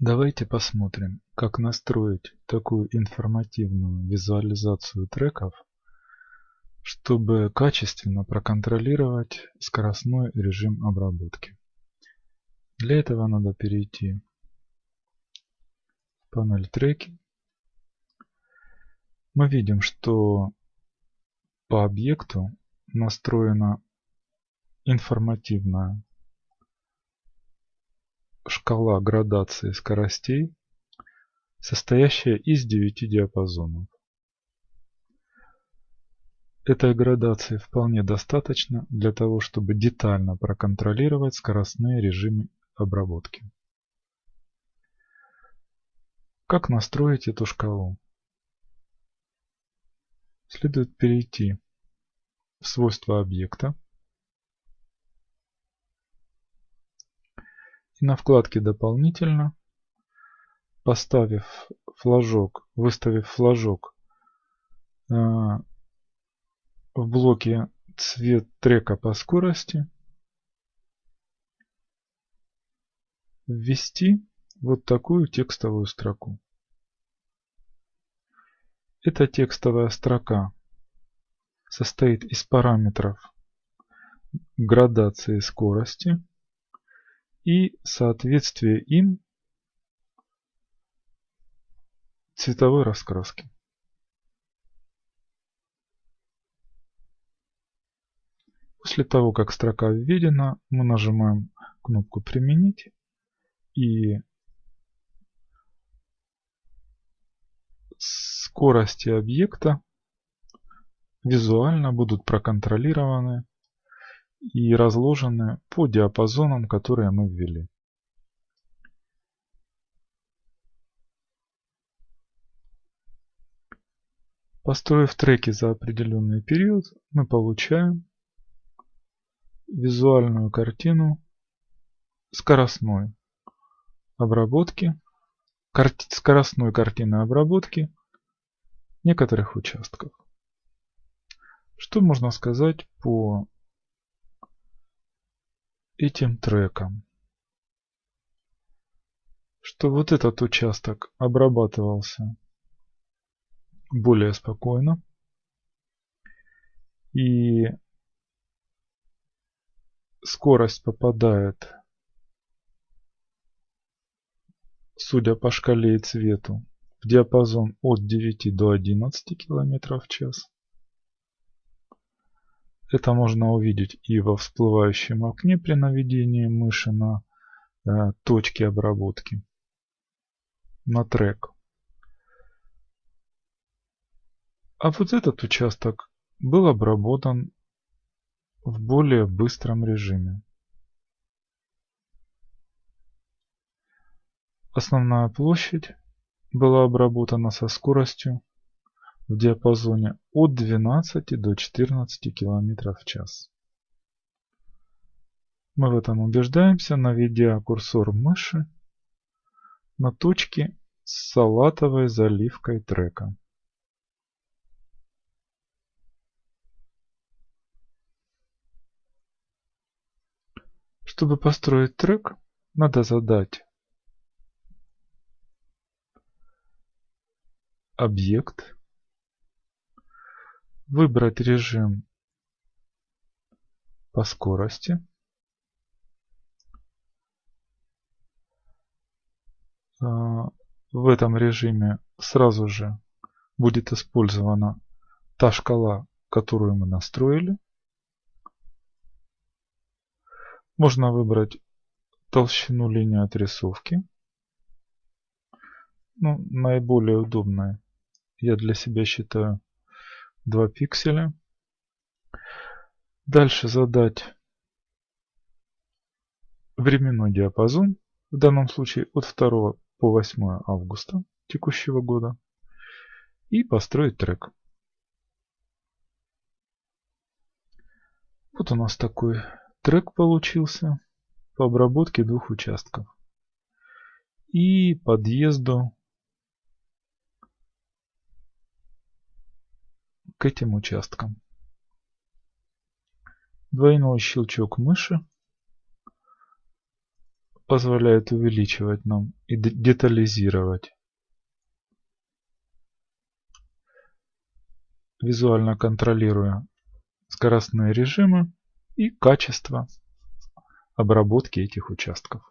Давайте посмотрим, как настроить такую информативную визуализацию треков, чтобы качественно проконтролировать скоростной режим обработки. Для этого надо перейти в панель треки. Мы видим, что по объекту настроена информативная шкала градации скоростей, состоящая из 9 диапазонов. Этой градации вполне достаточно для того, чтобы детально проконтролировать скоростные режимы обработки. Как настроить эту шкалу? Следует перейти в свойства объекта и на вкладке «Дополнительно», поставив флажок, выставив флажок э, в блоке цвет трека по скорости, ввести вот такую текстовую строку. Эта текстовая строка состоит из параметров градации скорости, и соответствие им цветовой раскраски. После того, как строка введена, мы нажимаем кнопку «Применить» и скорости объекта визуально будут проконтролированы и разложены по диапазонам, которые мы ввели. Построив треки за определенный период, мы получаем визуальную картину скоростной обработки, скоростной картины обработки некоторых участков. Что можно сказать по этим треком. Что вот этот участок обрабатывался более спокойно. И скорость попадает, судя по шкале и цвету, в диапазон от 9 до 11 км в час. Это можно увидеть и во всплывающем окне при наведении мыши на э, точки обработки, на трек. А вот этот участок был обработан в более быстром режиме. Основная площадь была обработана со скоростью в диапазоне от 12 до 14 км в час. Мы в этом убеждаемся, наведя курсор мыши на точке с салатовой заливкой трека. Чтобы построить трек, надо задать объект Выбрать режим по скорости. А, в этом режиме сразу же будет использована та шкала, которую мы настроили. Можно выбрать толщину линии отрисовки. Ну, наиболее удобное я для себя считаю 2 пикселя. Дальше задать временной диапазон, в данном случае от 2 по 8 августа текущего года. И построить трек. Вот у нас такой трек получился по обработке двух участков. И подъезду к этим участкам. Двойной щелчок мыши позволяет увеличивать нам и детализировать. Визуально контролируя скоростные режимы и качество обработки этих участков.